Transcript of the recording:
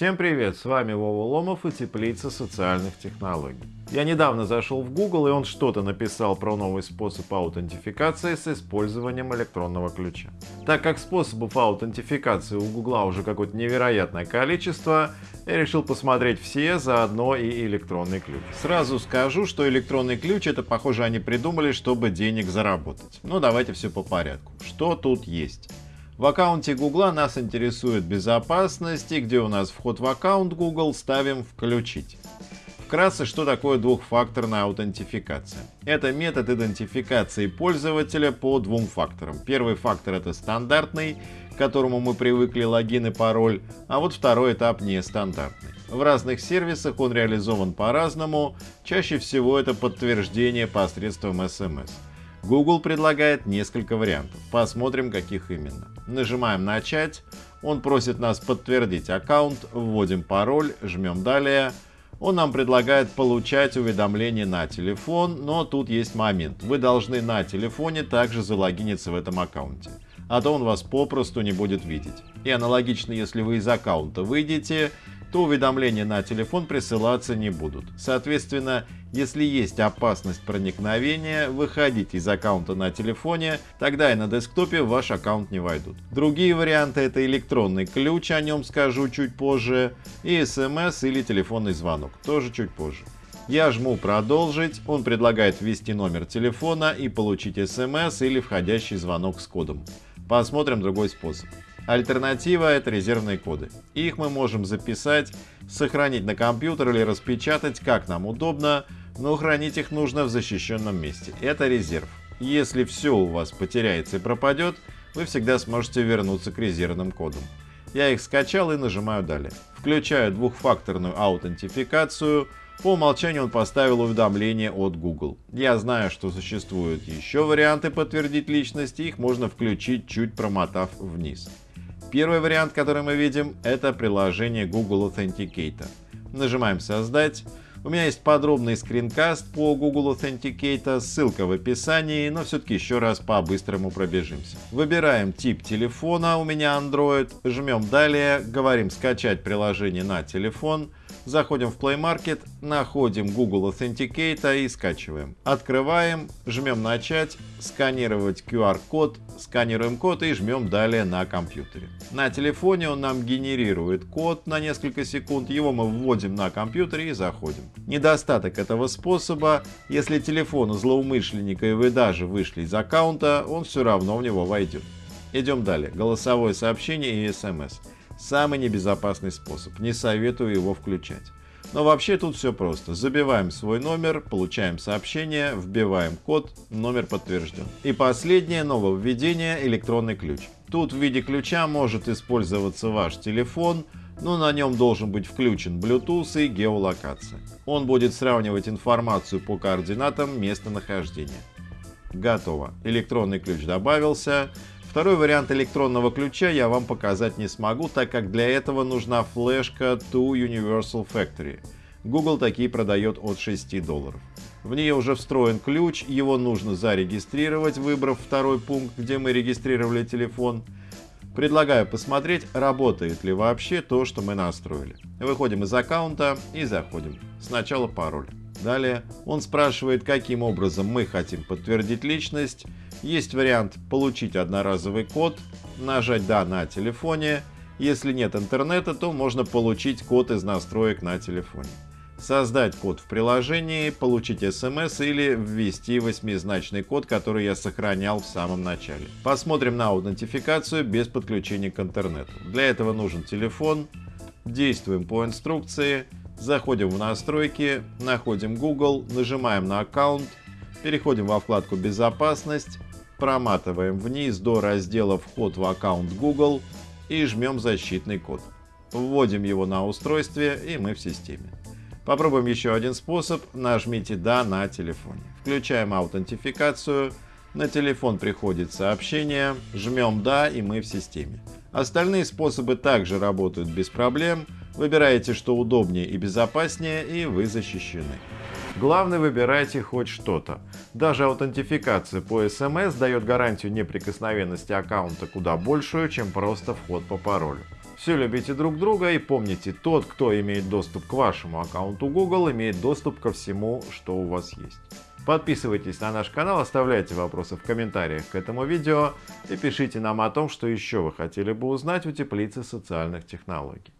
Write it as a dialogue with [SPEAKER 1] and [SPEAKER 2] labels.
[SPEAKER 1] Всем привет, с вами Вова Ломов и Теплица социальных технологий. Я недавно зашел в Google и он что-то написал про новый способ аутентификации с использованием электронного ключа. Так как способов аутентификации у Google уже какое-то невероятное количество, я решил посмотреть все, заодно и электронный ключ. Сразу скажу, что электронный ключ это похоже они придумали, чтобы денег заработать. Ну давайте все по порядку. Что тут есть? В аккаунте Google нас интересует безопасность, и где у нас вход в аккаунт Google ставим «Включить». Вкратце, что такое двухфакторная аутентификация? Это метод идентификации пользователя по двум факторам. Первый фактор это стандартный, к которому мы привыкли логин и пароль, а вот второй этап нестандартный. В разных сервисах он реализован по-разному, чаще всего это подтверждение посредством SMS. Google предлагает несколько вариантов. Посмотрим, каких именно. Нажимаем «Начать». Он просит нас подтвердить аккаунт, вводим пароль, жмем «Далее». Он нам предлагает получать уведомления на телефон, но тут есть момент. Вы должны на телефоне также залогиниться в этом аккаунте, а то он вас попросту не будет видеть. И аналогично, если вы из аккаунта выйдете, то уведомления на телефон присылаться не будут. Соответственно, если есть опасность проникновения, выходите из аккаунта на телефоне, тогда и на десктопе в ваш аккаунт не войдут. Другие варианты это электронный ключ, о нем скажу чуть позже, и смс или телефонный звонок, тоже чуть позже. Я жму «Продолжить», он предлагает ввести номер телефона и получить смс или входящий звонок с кодом. Посмотрим другой способ. Альтернатива — это резервные коды. Их мы можем записать, сохранить на компьютер или распечатать, как нам удобно, но хранить их нужно в защищенном месте. Это резерв. Если все у вас потеряется и пропадет, вы всегда сможете вернуться к резервным кодам. Я их скачал и нажимаю «Далее». Включаю двухфакторную аутентификацию. По умолчанию он поставил уведомление от Google. Я знаю, что существуют еще варианты подтвердить личность, их можно включить, чуть промотав вниз. Первый вариант, который мы видим, это приложение Google Authenticator. Нажимаем «Создать». У меня есть подробный скринкаст по Google Authenticator, ссылка в описании, но все-таки еще раз по-быстрому пробежимся. Выбираем тип телефона, у меня Android, жмем «Далее», говорим «Скачать приложение на телефон», Заходим в Play Market, находим Google Authenticator и скачиваем. Открываем, жмем «Начать», сканировать QR-код, сканируем код и жмем «Далее» на компьютере. На телефоне он нам генерирует код на несколько секунд, его мы вводим на компьютере и заходим. Недостаток этого способа, если телефон злоумышленника и вы даже вышли из аккаунта, он все равно в него войдет. Идем далее. Голосовое сообщение и смс. Самый небезопасный способ, не советую его включать. Но вообще тут все просто. Забиваем свой номер, получаем сообщение, вбиваем код, номер подтвержден. И последнее нововведение – электронный ключ. Тут в виде ключа может использоваться ваш телефон, но на нем должен быть включен Bluetooth и геолокация. Он будет сравнивать информацию по координатам местонахождения. Готово. Электронный ключ добавился. Второй вариант электронного ключа я вам показать не смогу, так как для этого нужна флешка To Universal Factory. Google такие продает от 6 долларов. В нее уже встроен ключ, его нужно зарегистрировать, выбрав второй пункт, где мы регистрировали телефон. Предлагаю посмотреть, работает ли вообще то, что мы настроили. Выходим из аккаунта и заходим. Сначала пароль. Далее он спрашивает, каким образом мы хотим подтвердить личность. Есть вариант получить одноразовый код, нажать «Да» на телефоне. Если нет интернета, то можно получить код из настроек на телефоне. Создать код в приложении, получить смс или ввести восьмизначный код, который я сохранял в самом начале. Посмотрим на аутентификацию без подключения к интернету. Для этого нужен телефон. Действуем по инструкции. Заходим в настройки, находим Google, нажимаем на аккаунт, переходим во вкладку «Безопасность», проматываем вниз до раздела «Вход в аккаунт Google» и жмем защитный код. Вводим его на устройстве и мы в системе. Попробуем еще один способ. Нажмите «Да» на телефоне. Включаем аутентификацию. На телефон приходит сообщение. Жмем «Да» и мы в системе. Остальные способы также работают без проблем. Выбираете, что удобнее и безопаснее, и вы защищены. Главное выбирайте хоть что-то. Даже аутентификация по SMS дает гарантию неприкосновенности аккаунта куда большую, чем просто вход по паролю. Все любите друг друга и помните, тот, кто имеет доступ к вашему аккаунту Google, имеет доступ ко всему, что у вас есть. Подписывайтесь на наш канал, оставляйте вопросы в комментариях к этому видео и пишите нам о том, что еще вы хотели бы узнать у теплицы социальных технологий.